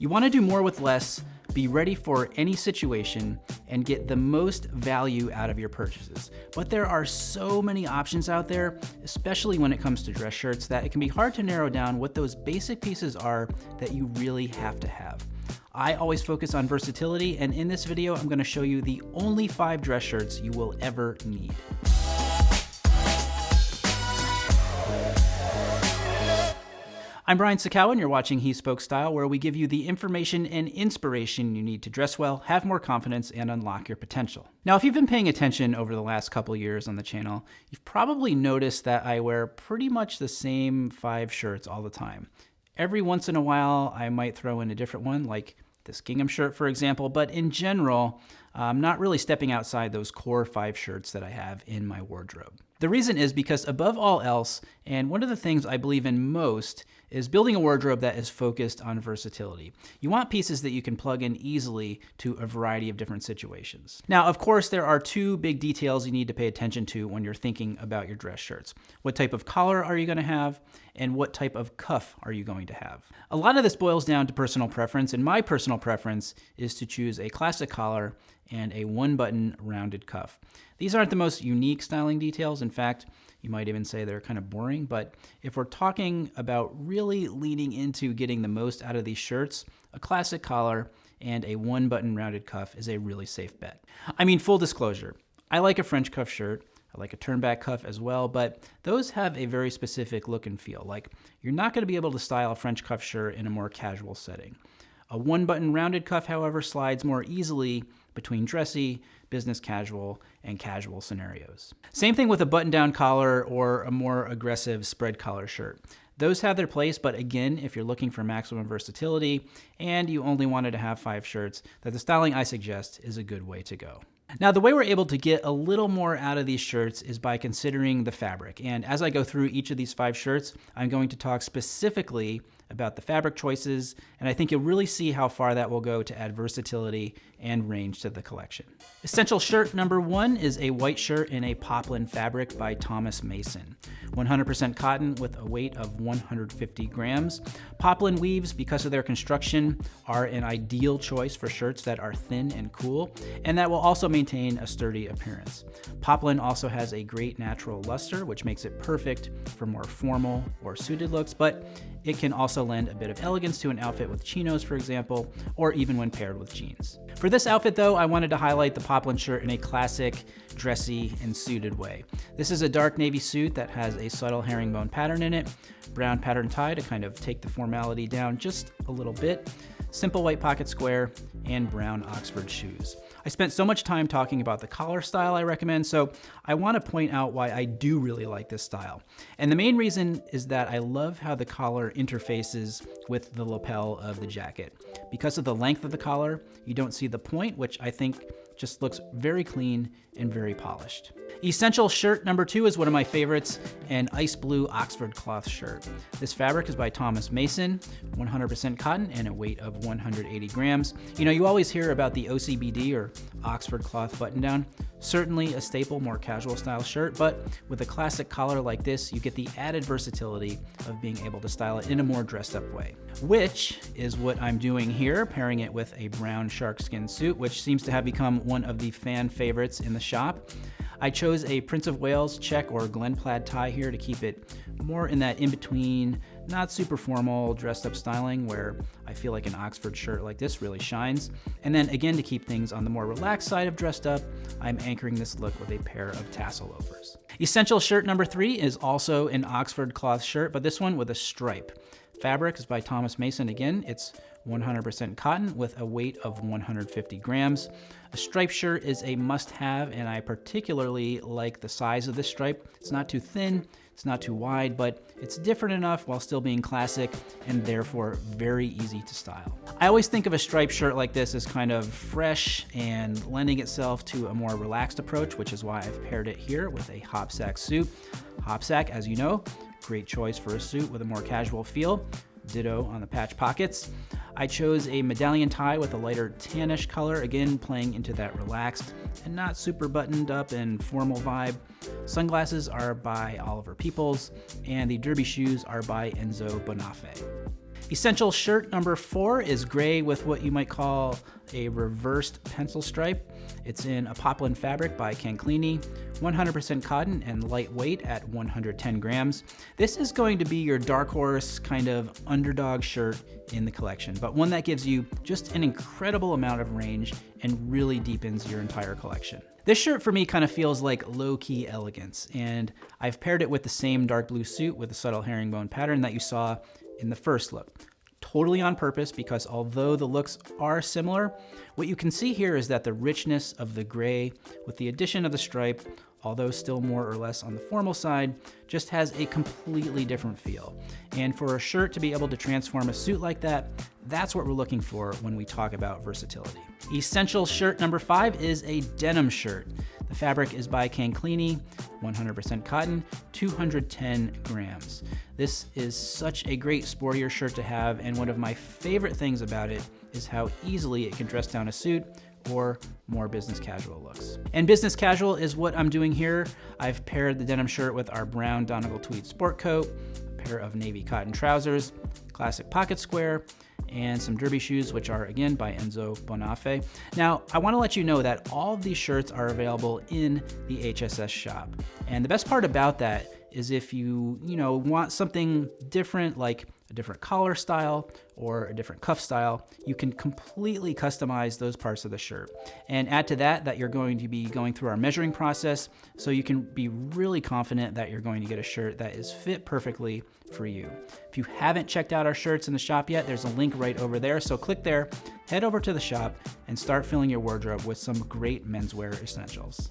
You wanna do more with less, be ready for any situation, and get the most value out of your purchases. But there are so many options out there, especially when it comes to dress shirts, that it can be hard to narrow down what those basic pieces are that you really have to have. I always focus on versatility, and in this video, I'm gonna show you the only five dress shirts you will ever need. I'm Brian Sacawa, and you're watching He Spoke Style, where we give you the information and inspiration you need to dress well, have more confidence, and unlock your potential. Now, if you've been paying attention over the last couple years on the channel, you've probably noticed that I wear pretty much the same five shirts all the time. Every once in a while, I might throw in a different one, like this gingham shirt, for example, but in general, I'm not really stepping outside those core five shirts that I have in my wardrobe. The reason is because above all else, and one of the things I believe in most, is building a wardrobe that is focused on versatility. You want pieces that you can plug in easily to a variety of different situations. Now, of course, there are two big details you need to pay attention to when you're thinking about your dress shirts. What type of collar are you gonna have, and what type of cuff are you going to have? A lot of this boils down to personal preference, and my personal preference is to choose a classic collar and a one button rounded cuff. These aren't the most unique styling details. In fact, you might even say they're kind of boring, but if we're talking about really leaning into getting the most out of these shirts, a classic collar and a one button rounded cuff is a really safe bet. I mean, full disclosure, I like a French cuff shirt. I like a turnback cuff as well, but those have a very specific look and feel. Like, you're not going to be able to style a French cuff shirt in a more casual setting. A one button rounded cuff, however, slides more easily between dressy, business casual, and casual scenarios. Same thing with a button down collar or a more aggressive spread collar shirt. Those have their place, but again, if you're looking for maximum versatility and you only wanted to have five shirts, that the styling I suggest is a good way to go. Now, the way we're able to get a little more out of these shirts is by considering the fabric. And as I go through each of these five shirts, I'm going to talk specifically about the fabric choices, and I think you'll really see how far that will go to add versatility and range to the collection. Essential shirt number one is a white shirt in a poplin fabric by Thomas Mason. 100% cotton with a weight of 150 grams. Poplin weaves, because of their construction, are an ideal choice for shirts that are thin and cool, and that will also maintain a sturdy appearance. Poplin also has a great natural luster, which makes it perfect for more formal or suited looks, but it can also lend a bit of elegance to an outfit with chinos, for example, or even when paired with jeans. For this outfit though, I wanted to highlight the poplin shirt in a classic, dressy, and suited way. This is a dark navy suit that has a subtle herringbone pattern in it, brown pattern tie to kind of take the formality down just a little bit, simple white pocket square, and brown Oxford shoes. I spent so much time talking about the collar style I recommend, so I want to point out why I do really like this style. And the main reason is that I love how the collar interfaces with the lapel of the jacket. Because of the length of the collar, you don't see the point, which I think just looks very clean and very polished. Essential shirt number two is one of my favorites, an ice blue Oxford cloth shirt. This fabric is by Thomas Mason, 100% cotton and a weight of 180 grams. You know, you always hear about the OCBD or Oxford cloth button down. Certainly a staple, more casual style shirt, but with a classic collar like this, you get the added versatility of being able to style it in a more dressed up way. Which is what I'm doing here, pairing it with a brown shark skin suit, which seems to have become one of the fan favorites in the shop. I chose a Prince of Wales check or Glen plaid tie here to keep it more in that in-between, not super formal, dressed up styling where I feel like an Oxford shirt like this really shines. And then again, to keep things on the more relaxed side of dressed up, I'm anchoring this look with a pair of tassel loafers. Essential shirt number three is also an Oxford cloth shirt, but this one with a stripe. Fabric is by Thomas Mason again. It's 100% cotton with a weight of 150 grams. A stripe shirt is a must-have, and I particularly like the size of this stripe. It's not too thin, it's not too wide, but it's different enough while still being classic and therefore very easy to style. I always think of a striped shirt like this as kind of fresh and lending itself to a more relaxed approach, which is why I've paired it here with a hopsack suit. Hopsack, as you know, great choice for a suit with a more casual feel. Ditto on the patch pockets. I chose a medallion tie with a lighter tannish color, again playing into that relaxed and not super buttoned up and formal vibe. Sunglasses are by Oliver Peoples, and the derby shoes are by Enzo Bonafé. Essential shirt number four is gray with what you might call a reversed pencil stripe. It's in a poplin fabric by Canclini, 100% cotton and lightweight at 110 grams. This is going to be your dark horse kind of underdog shirt in the collection, but one that gives you just an incredible amount of range and really deepens your entire collection. This shirt for me kind of feels like low-key elegance, and I've paired it with the same dark blue suit with the subtle herringbone pattern that you saw in the first look totally on purpose because although the looks are similar, what you can see here is that the richness of the gray with the addition of the stripe although still more or less on the formal side, just has a completely different feel. And for a shirt to be able to transform a suit like that, that's what we're looking for when we talk about versatility. Essential shirt number five is a denim shirt. The fabric is by Canclini, 100% cotton, 210 grams. This is such a great sportier shirt to have, and one of my favorite things about it is how easily it can dress down a suit or more business casual looks. And business casual is what I'm doing here. I've paired the denim shirt with our brown Donegal tweed sport coat, a pair of navy cotton trousers, classic pocket square, and some derby shoes, which are again by Enzo Bonafe. Now, I wanna let you know that all of these shirts are available in the HSS shop. And the best part about that is if you, you know, want something different, like a different collar style or a different cuff style, you can completely customize those parts of the shirt. And add to that that you're going to be going through our measuring process so you can be really confident that you're going to get a shirt that is fit perfectly for you. If you haven't checked out our shirts in the shop yet, there's a link right over there. So click there, head over to the shop, and start filling your wardrobe with some great menswear essentials.